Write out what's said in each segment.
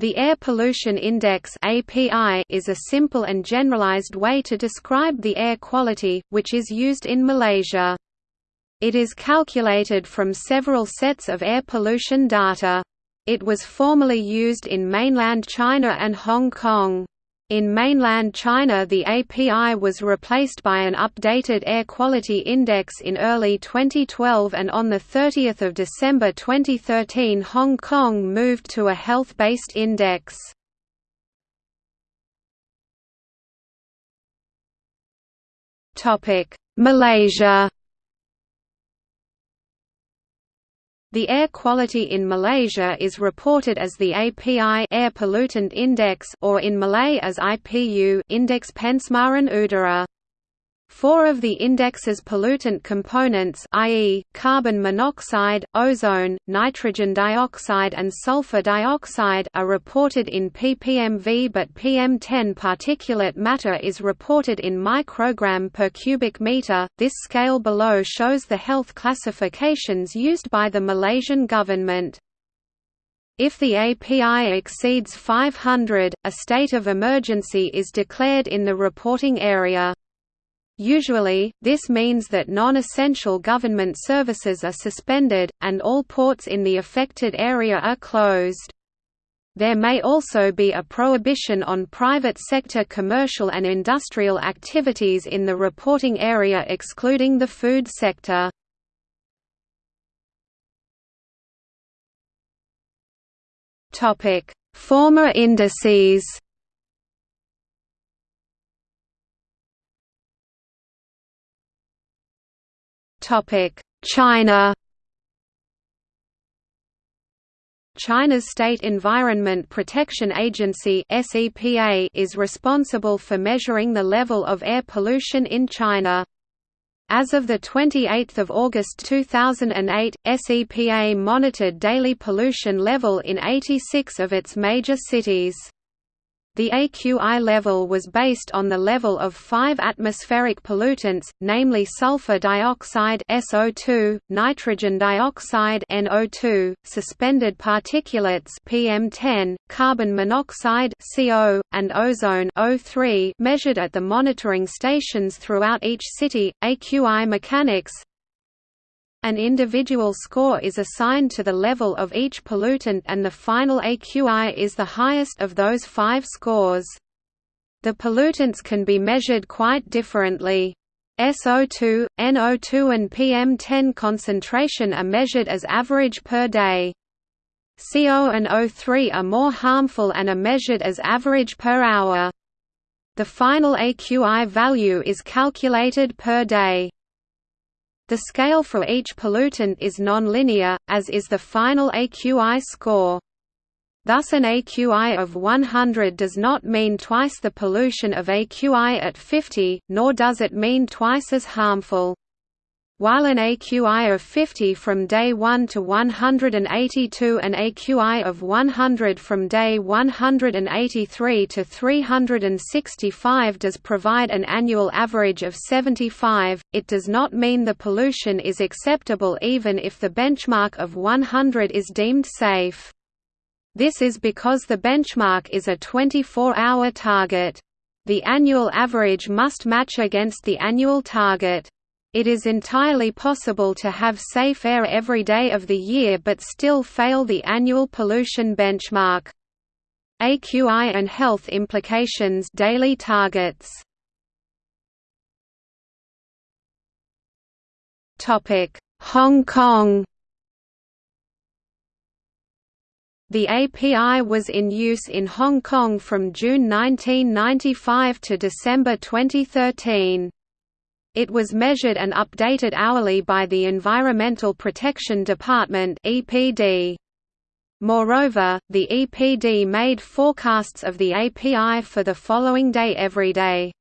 The Air Pollution Index is a simple and generalized way to describe the air quality, which is used in Malaysia. It is calculated from several sets of air pollution data. It was formerly used in mainland China and Hong Kong. In mainland China the API was replaced by an updated Air Quality Index in early 2012 and on 30 December 2013 Hong Kong moved to a health-based index. Malaysia The air quality in Malaysia is reported as the API Air Pollutant Index or in Malay as IPU Index Pencemaran Udara. Four of the index's pollutant components i.e., carbon monoxide, ozone, nitrogen dioxide and sulfur dioxide are reported in ppmv but PM10 particulate matter is reported in microgram per cubic meter. This scale below shows the health classifications used by the Malaysian government. If the API exceeds 500, a state of emergency is declared in the reporting area. Usually, this means that non-essential government services are suspended, and all ports in the affected area are closed. There may also be a prohibition on private sector commercial and industrial activities in the reporting area excluding the food sector. Former indices China China's State Environment Protection Agency is responsible for measuring the level of air pollution in China. As of 28 August 2008, SEPA monitored daily pollution level in 86 of its major cities. The AQI level was based on the level of five atmospheric pollutants, namely sulfur dioxide SO2, nitrogen dioxide NO2, suspended particulates PM10, carbon monoxide CO, and ozone O3 measured at the monitoring stations throughout each city. AQI mechanics an individual score is assigned to the level of each pollutant and the final AQI is the highest of those five scores. The pollutants can be measured quite differently. SO2, NO2 and PM10 concentration are measured as average per day. CO and O3 are more harmful and are measured as average per hour. The final AQI value is calculated per day. The scale for each pollutant is nonlinear, as is the final AQI score. Thus an AQI of 100 does not mean twice the pollution of AQI at 50, nor does it mean twice as harmful. While an AQI of 50 from day 1 to 182 and AQI of 100 from day 183 to 365 does provide an annual average of 75, it does not mean the pollution is acceptable even if the benchmark of 100 is deemed safe. This is because the benchmark is a 24-hour target. The annual average must match against the annual target. It is entirely possible to have safe air every day of the year but still fail the annual pollution benchmark. AQI and health implications daily targets. Topic: Hong Kong The API was in use in Hong Kong from June 1995 to December 2013. It was measured and updated hourly by the Environmental Protection Department (EPD). Moreover, the EPD made forecasts of the API for the following day every day.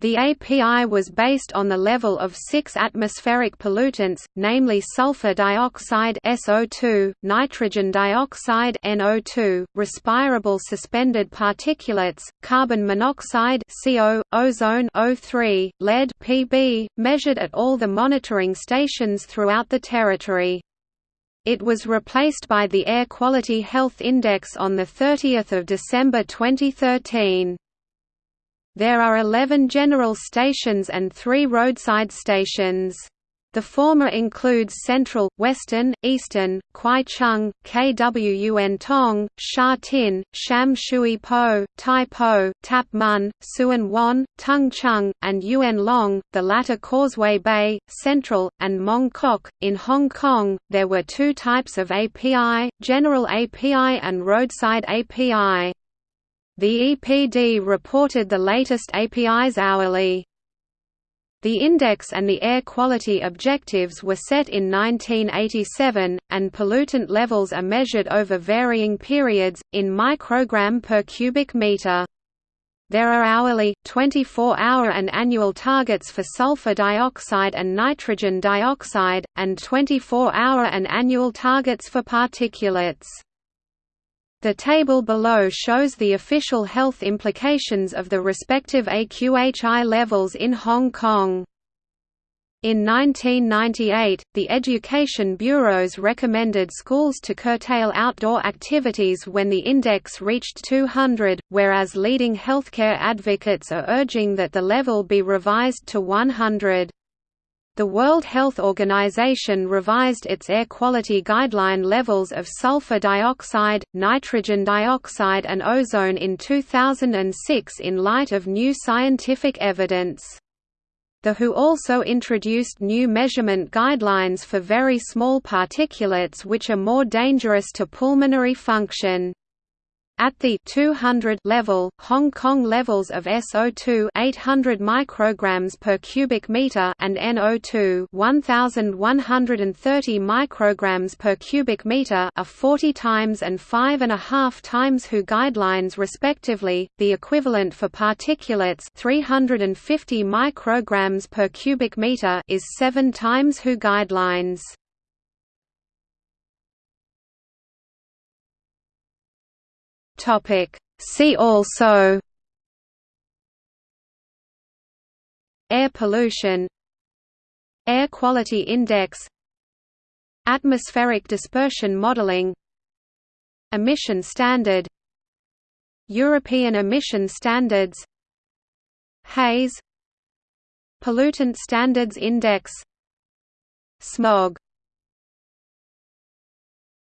The API was based on the level of six atmospheric pollutants, namely sulfur dioxide SO2, nitrogen dioxide NO2, respirable suspended particulates, carbon monoxide CO, ozone O3, lead Pb, measured at all the monitoring stations throughout the territory. It was replaced by the Air Quality Health Index on 30 December 2013. There are 11 general stations and three roadside stations. The former includes Central, Western, Eastern, Kwai Chung, Kwun Tong, Sha Tin, Sham Shui Po, Tai Po, Tap Mun, Tsuen Wan, Tung Chung, and Yuen Long, the latter Causeway Bay, Central, and Mong Kok. In Hong Kong, there were two types of API, General API and Roadside API. The EPD reported the latest APIs hourly. The index and the air quality objectives were set in 1987, and pollutant levels are measured over varying periods, in microgram per cubic meter. There are hourly, 24-hour and annual targets for sulfur dioxide and nitrogen dioxide, and 24-hour and annual targets for particulates. The table below shows the official health implications of the respective AQHI levels in Hong Kong. In 1998, the Education Bureaus recommended schools to curtail outdoor activities when the index reached 200, whereas leading healthcare advocates are urging that the level be revised to 100. The World Health Organization revised its air quality guideline levels of sulfur dioxide, nitrogen dioxide and ozone in 2006 in light of new scientific evidence. The WHO also introduced new measurement guidelines for very small particulates which are more dangerous to pulmonary function. At the 200 level, Hong Kong levels of SO2 800 micrograms per cubic meter and NO2 1130 micrograms per cubic meter are 40 times and 5 and a half times WHO guidelines respectively. The equivalent for particulates 350 micrograms per cubic meter is 7 times WHO guidelines. Topic. See also Air pollution Air quality index Atmospheric dispersion modeling Emission standard European emission standards Haze Pollutant Standards Index Smog